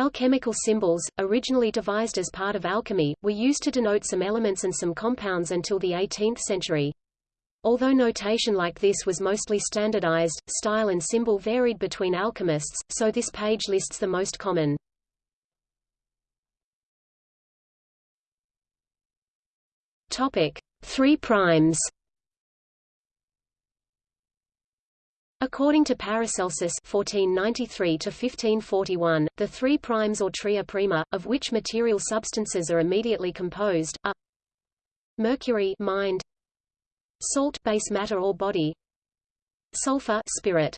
Alchemical symbols, originally devised as part of alchemy, were used to denote some elements and some compounds until the 18th century. Although notation like this was mostly standardized, style and symbol varied between alchemists, so this page lists the most common. Topic: 3 primes. According to Paracelsus (1493–1541), the three primes or tria prima, of which material substances are immediately composed, are mercury mind, salt base matter or body, sulfur spirit.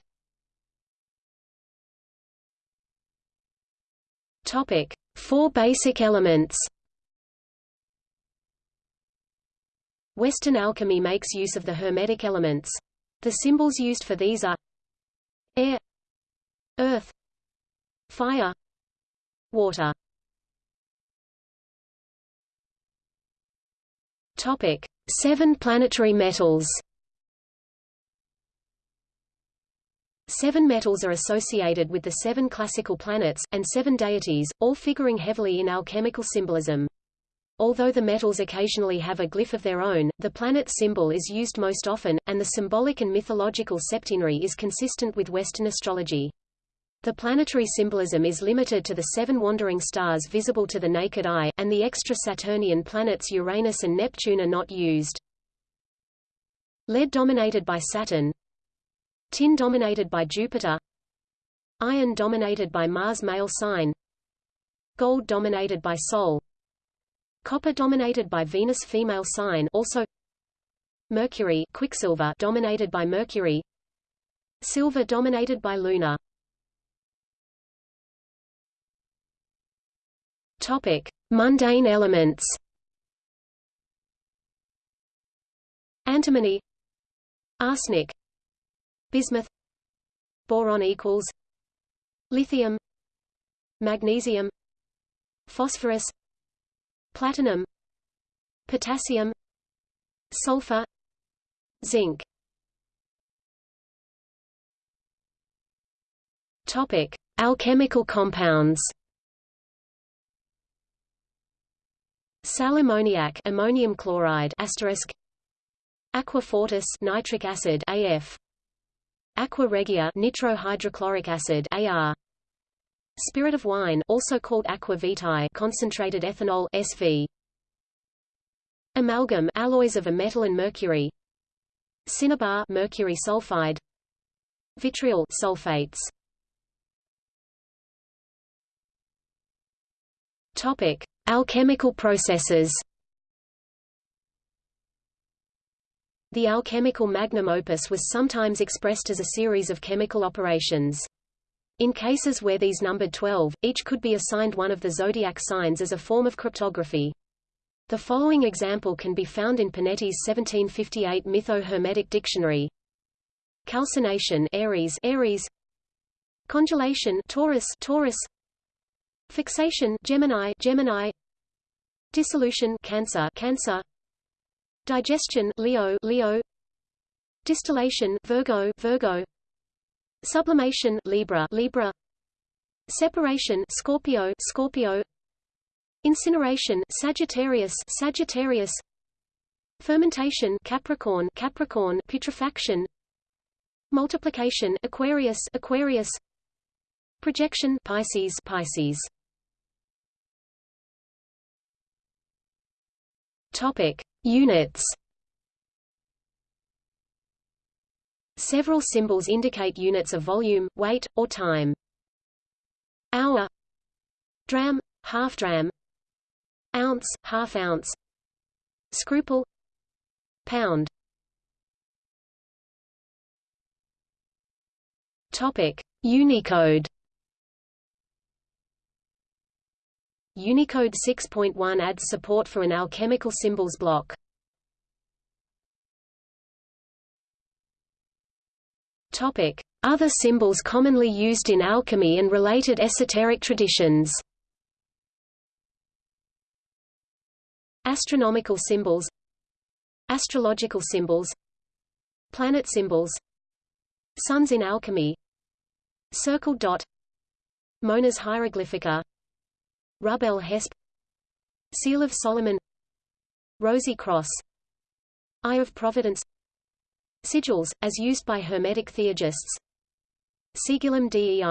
Topic: Four basic elements. Western alchemy makes use of the Hermetic elements. The symbols used for these are air, earth, fire, water. Topic: Seven planetary metals. Seven metals are associated with the seven classical planets, and seven deities, all figuring heavily in alchemical symbolism. Although the metals occasionally have a glyph of their own, the planet symbol is used most often, and the symbolic and mythological septenary is consistent with Western astrology. The planetary symbolism is limited to the seven wandering stars visible to the naked eye, and the extra Saturnian planets Uranus and Neptune are not used. Lead dominated by Saturn Tin dominated by Jupiter Iron dominated by Mars male sign Gold dominated by Sol Copper dominated by Venus female sign also Mercury Quicksilver dominated by Mercury. Silver dominated by Luna. Topic Mundane elements. Antimony Arsenic Bismuth Boron equals Lithium Magnesium Phosphorus platinum potassium sulfur zinc. Topic alchemical compounds. Sal ammoniac ammonium chloride asterisk aqua fortis nitric acid AF aqua regia nitrohydrochloric acid AR Spirit of wine, also called aqua vitae, concentrated ethanol SV. Amalgam, alloys of a metal and mercury. Cinnabar, mercury sulfide. Vitriol, sulfates. Topic: Alchemical processes. The alchemical magnum opus was sometimes expressed as a series of chemical operations. In cases where these numbered 12, each could be assigned one of the zodiac signs as a form of cryptography. The following example can be found in Pernety's 1758 Mytho-Hermetic Dictionary. Calcination Aries, Aries. Congelation Taurus, Taurus. Fixation Gemini, Gemini. Dissolution Cancer, Cancer. Digestion Leo, Leo. Distillation Virgo, Virgo Sublimation Libra Libra. Separation Scorpio Scorpio. Incineration Sagittarius Sagittarius. Fermentation Capricorn Capricorn Putrefaction. Multiplication Aquarius Aquarius. Projection Pisces Pisces. Topic. Units Several symbols indicate units of volume, weight, or time. Hour Dram, half dram Ounce, half ounce Scruple Pound Topic: Unicode. Unicode 6.1 adds support for an alchemical symbols block. Other symbols commonly used in alchemy and related esoteric traditions. Astronomical symbols Astrological symbols Planet symbols Suns in alchemy Circle dot Monas hieroglyphica Rub el Hizb Seal of Solomon Rosy Cross Eye of Providence Sigils, as used by Hermetic theurgists Sigillum Dei